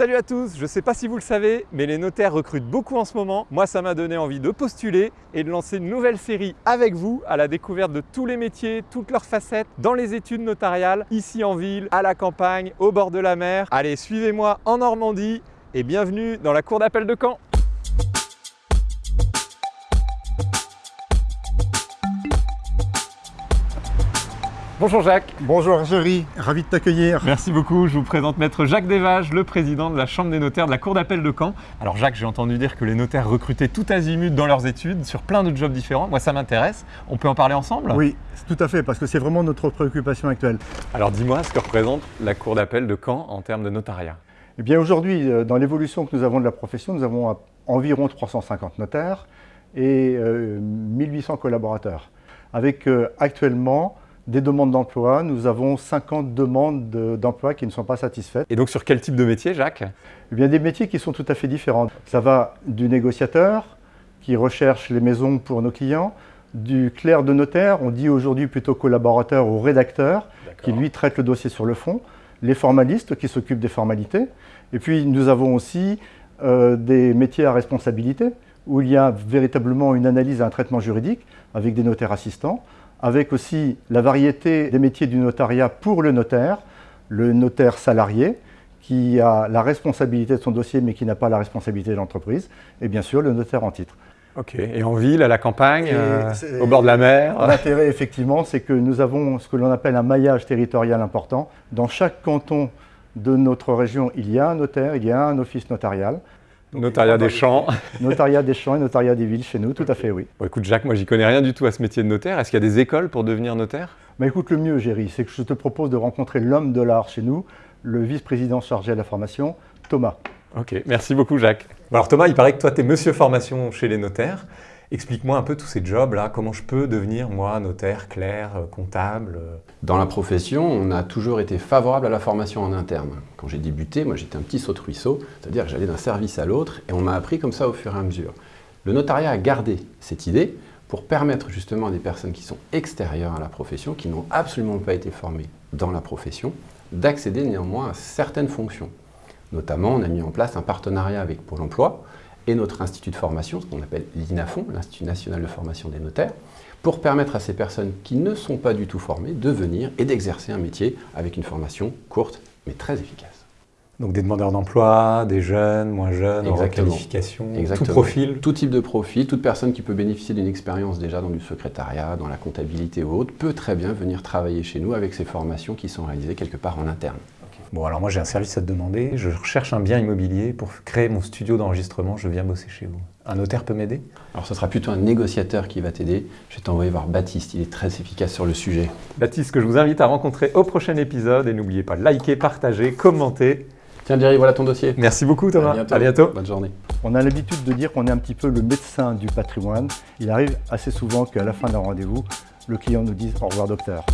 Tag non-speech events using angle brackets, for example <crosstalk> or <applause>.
Salut à tous, je ne sais pas si vous le savez, mais les notaires recrutent beaucoup en ce moment. Moi, ça m'a donné envie de postuler et de lancer une nouvelle série avec vous à la découverte de tous les métiers, toutes leurs facettes dans les études notariales, ici en ville, à la campagne, au bord de la mer. Allez, suivez-moi en Normandie et bienvenue dans la cour d'appel de Caen. Bonjour Jacques. Bonjour Géry, ravi de t'accueillir. Merci beaucoup. Je vous présente Maître Jacques Desvages, le président de la Chambre des notaires de la Cour d'appel de Caen. Alors Jacques, j'ai entendu dire que les notaires recrutaient tout azimut dans leurs études sur plein de jobs différents. Moi, ça m'intéresse. On peut en parler ensemble? Oui, tout à fait, parce que c'est vraiment notre préoccupation actuelle. Alors dis-moi ce que représente la Cour d'appel de Caen en termes de notariat. Eh bien aujourd'hui, euh, dans l'évolution que nous avons de la profession, nous avons environ 350 notaires et 1800 euh, collaborateurs, avec euh, actuellement des demandes d'emploi. Nous avons 50 demandes d'emploi qui ne sont pas satisfaites. Et donc sur quel type de métier, Jacques? Eh bien des métiers qui sont tout à fait différents. Ça va du négociateur qui recherche les maisons pour nos clients, du clerc de notaire, on dit aujourd'hui plutôt collaborateur ou rédacteur, qui lui traite le dossier sur le fond, les formalistes qui s'occupent des formalités, et puis nous avons aussi euh, des métiers à responsabilité, où il y a véritablement une analyse et un traitement juridique avec des notaires assistants, avec aussi la variété des métiers du notariat pour le notaire, le notaire salarié, qui a la responsabilité de son dossier mais qui n'a pas la responsabilité de l'entreprise, et bien sûr le notaire en titre. Ok, et en ville, à la campagne, euh, au bord de la mer <laughs> L'intérêt effectivement, c'est que nous avons ce que l'on appelle un maillage territorial important. Dans chaque canton de notre région, il y a un notaire, il y a un office notarial. Notariat des champs. <laughs> Notariat des champs et notariat des villes chez nous, tout à fait, oui. Bon, écoute Jacques, moi j'y connais rien du tout à ce métier de notaire. Est-ce qu'il y a des écoles pour devenir notaire? Mais écoute, le mieux, Géry, c'est que je te propose de rencontrer l'homme de l'art chez nous, le vice-président chargé de la formation, Thomas. Ok, merci beaucoup Jacques. Alors Thomas, il paraît que toi tu es monsieur formation chez les notaires. Explique-moi un peu tous ces jobs-là, comment je peux devenir, moi, notaire, clerc, euh, comptable euh Dans la profession, on a toujours été favorable à la formation en interne. Quand j'ai débuté, moi j'étais un petit saut de ruisseau, c'est-à-dire que j'allais d'un service à l'autre et on m'a appris comme ça au fur et à mesure. Le notariat a gardé cette idée pour permettre justement à des personnes qui sont extérieures à la profession, qui n'ont absolument pas été formées dans la profession, d'accéder néanmoins à certaines fonctions. Notamment, on a mis en place un partenariat avec Pôle emploi et notre institut de formation, ce qu'on appelle l'INAFON, l'Institut national de formation des notaires, pour permettre à ces personnes qui ne sont pas du tout formées de venir et d'exercer un métier avec une formation courte mais très efficace. Donc des demandeurs d'emploi, des jeunes, moins jeunes, en qualification, tout profil Tout type de profil, toute personne qui peut bénéficier d'une expérience déjà dans du secrétariat, dans la comptabilité ou autre, peut très bien venir travailler chez nous avec ces formations qui sont réalisées quelque part en interne. Bon, alors moi j'ai un service à te demander. Je recherche un bien immobilier pour créer mon studio d'enregistrement. Je viens bosser chez vous. Un notaire peut m'aider? Alors ce sera plutôt un négociateur qui va t'aider. Je vais t'envoyer voir Baptiste, il est très efficace sur le sujet. Baptiste, que je vous invite à rencontrer au prochain épisode. Et n'oubliez pas de liker, partager, commenter. Tiens Jerry, voilà ton dossier. Merci beaucoup Thomas. À bientôt. Bonne journée. On a l'habitude de dire qu'on est un petit peu le médecin du patrimoine. Il arrive assez souvent qu'à la fin d'un rendez-vous, le client nous dise au revoir docteur.